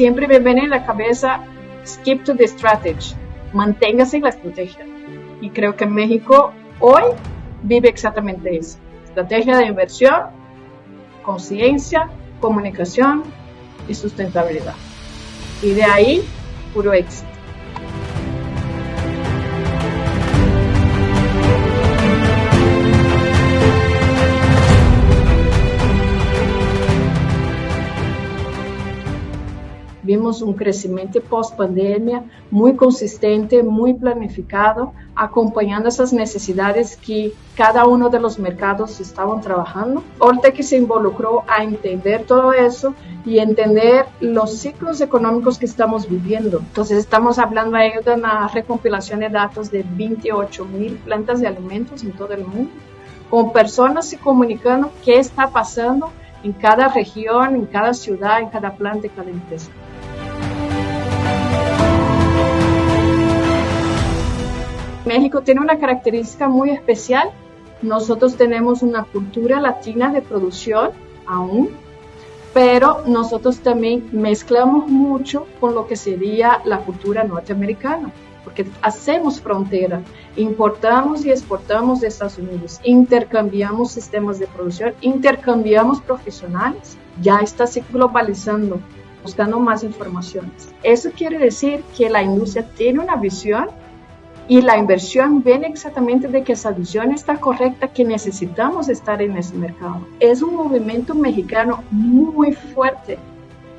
siempre me viene en la cabeza, skip to the strategy, manténgase en la estrategia. Y creo que México hoy vive exactamente eso. Estrategia de inversión, conciencia, comunicación y sustentabilidad. Y de ahí, puro éxito. Vimos un crecimiento post pandemia muy consistente, muy planificado, acompañando esas necesidades que cada uno de los mercados estaban trabajando. Ortec se involucró a entender todo eso y entender los ciclos económicos que estamos viviendo. Entonces estamos hablando ahí de una recompilación de datos de 28 mil plantas de alimentos en todo el mundo, con personas se comunicando qué está pasando en cada región, en cada ciudad, en cada planta, en cada empresa. México tiene una característica muy especial. Nosotros tenemos una cultura latina de producción aún, pero nosotros también mezclamos mucho con lo que sería la cultura norteamericana, porque hacemos frontera, importamos y exportamos de Estados Unidos, intercambiamos sistemas de producción, intercambiamos profesionales, ya está se globalizando, buscando más informaciones. Eso quiere decir que la industria tiene una visión y la inversión viene exactamente de que esa visión está correcta, que necesitamos estar en ese mercado. Es un movimiento mexicano muy fuerte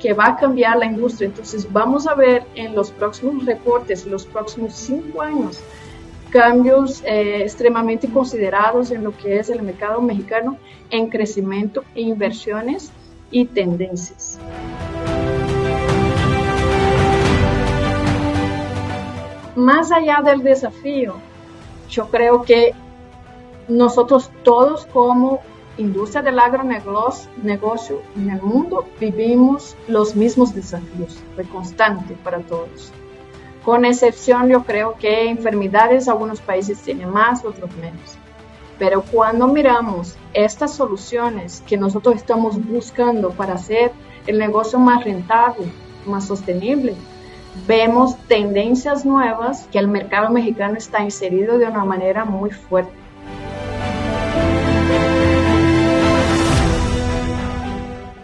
que va a cambiar la industria. Entonces vamos a ver en los próximos reportes, los próximos cinco años, cambios eh, extremadamente considerados en lo que es el mercado mexicano en crecimiento, inversiones y tendencias. Más allá del desafío, yo creo que nosotros todos como industria del agronegocio en el mundo vivimos los mismos desafíos, de constante para todos. Con excepción, yo creo que enfermedades algunos países tienen más, otros menos. Pero cuando miramos estas soluciones que nosotros estamos buscando para hacer el negocio más rentable, más sostenible, vemos tendencias nuevas que el mercado mexicano está inserido de una manera muy fuerte.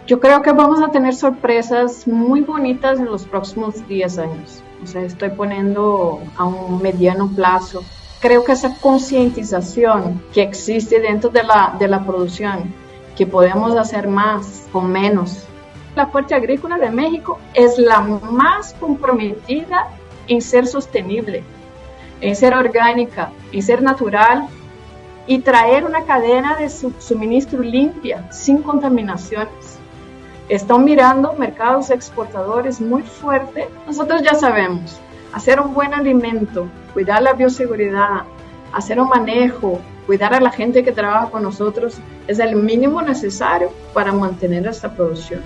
Yo creo que vamos a tener sorpresas muy bonitas en los próximos 10 años. O sea, estoy poniendo a un mediano plazo. Creo que esa concientización que existe dentro de la, de la producción, que podemos hacer más con menos, la Fuerza Agrícola de México es la más comprometida en ser sostenible, en ser orgánica, en ser natural y traer una cadena de suministro limpia, sin contaminaciones. Están mirando mercados exportadores muy fuertes. Nosotros ya sabemos, hacer un buen alimento, cuidar la bioseguridad, hacer un manejo, cuidar a la gente que trabaja con nosotros es el mínimo necesario para mantener esta producción.